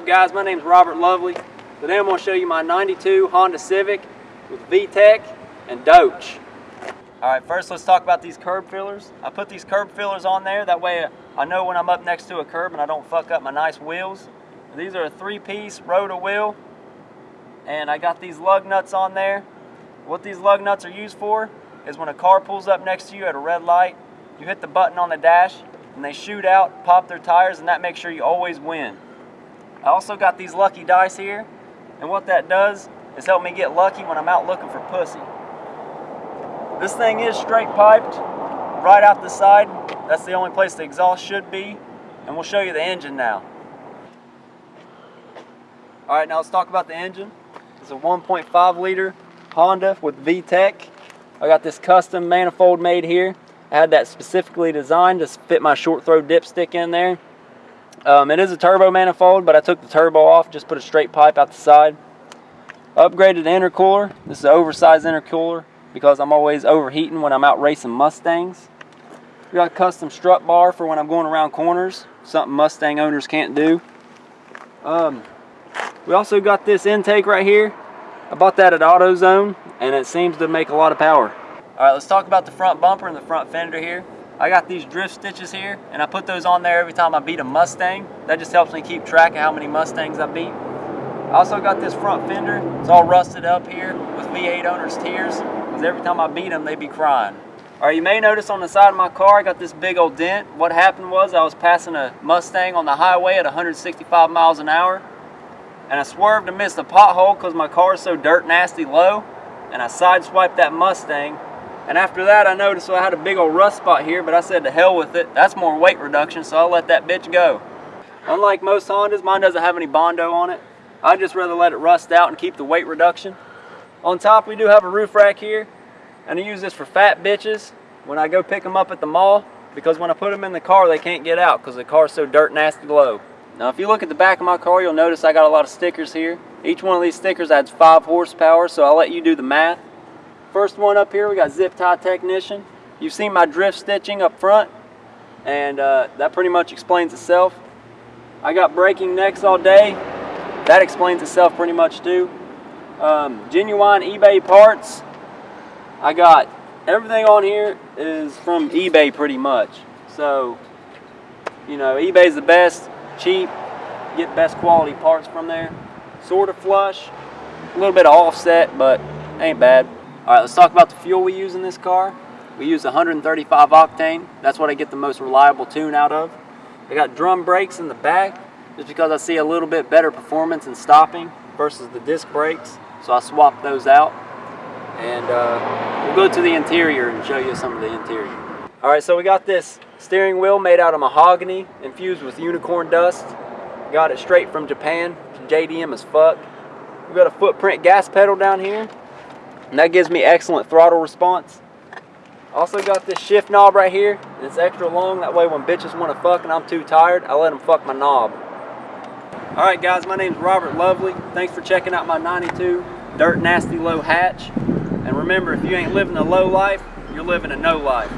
Up guys, my name is Robert Lovely. Today I'm going to show you my 92 Honda Civic with VTEC and Doach. Alright, first let's talk about these curb feelers. I put these curb feelers on there, that way I know when I'm up next to a curb and I don't fuck up my nice wheels. These are a three-piece roto-wheel, and I got these lug nuts on there. What these lug nuts are used for is when a car pulls up next to you at a red light, you hit the button on the dash, and they shoot out, pop their tires, and that makes sure you always win. I also got these lucky dice here, and what that does is help me get lucky when I'm out looking for pussy. This thing is straight piped right out the side. That's the only place the exhaust should be, and we'll show you the engine now. All right, now let's talk about the engine. It's a 1.5 liter Honda with VTEC. I got this custom manifold made here. I had that specifically designed to fit my short throw dipstick in there. Um, it is a turbo manifold, but I took the turbo off, just put a straight pipe out the side. Upgraded intercooler. This is an oversized intercooler because I'm always overheating when I'm out racing Mustangs. We got a custom strut bar for when I'm going around corners, something Mustang owners can't do. Um, we also got this intake right here. I bought that at AutoZone, and it seems to make a lot of power. All right, let's talk about the front bumper and the front fender here. I got these drift stitches here, and I put those on there every time I beat a Mustang. That just helps me keep track of how many Mustangs I beat. I also got this front fender. It's all rusted up here with V8 owners' tears, because every time I beat them, they be crying. All right, you may notice on the side of my car, I got this big old dent. What happened was I was passing a Mustang on the highway at 165 miles an hour, and I swerved and missed a pothole because my car is so dirt nasty low, and I sideswiped that Mustang, and after that, I noticed I had a big old rust spot here, but I said to hell with it. That's more weight reduction, so I'll let that bitch go. Unlike most Hondas, mine doesn't have any Bondo on it. I'd just rather let it rust out and keep the weight reduction. On top, we do have a roof rack here, and I use this for fat bitches when I go pick them up at the mall, because when I put them in the car, they can't get out because the car's so dirt nasty low. Now, if you look at the back of my car, you'll notice I got a lot of stickers here. Each one of these stickers adds 5 horsepower, so I'll let you do the math. First one up here, we got Zip Tie Technician. You've seen my drift stitching up front, and uh, that pretty much explains itself. I got breaking necks all day. That explains itself pretty much too. Um, genuine eBay parts. I got everything on here is from eBay pretty much. So, you know, eBay's the best, cheap, get best quality parts from there. Sort of flush, a little bit of offset, but ain't bad. All right, let's talk about the fuel we use in this car. We use 135 octane. That's what I get the most reliable tune out of. I got drum brakes in the back just because I see a little bit better performance in stopping versus the disc brakes. So I swapped those out. And uh, we'll go to the interior and show you some of the interior. All right, so we got this steering wheel made out of mahogany infused with unicorn dust. Got it straight from Japan. JDM as fuck. We got a footprint gas pedal down here. And that gives me excellent throttle response. Also got this shift knob right here. It's extra long. That way when bitches want to fuck and I'm too tired, I let them fuck my knob. Alright guys, my name's Robert Lovely. Thanks for checking out my 92 Dirt Nasty Low Hatch. And remember, if you ain't living a low life, you're living a no life.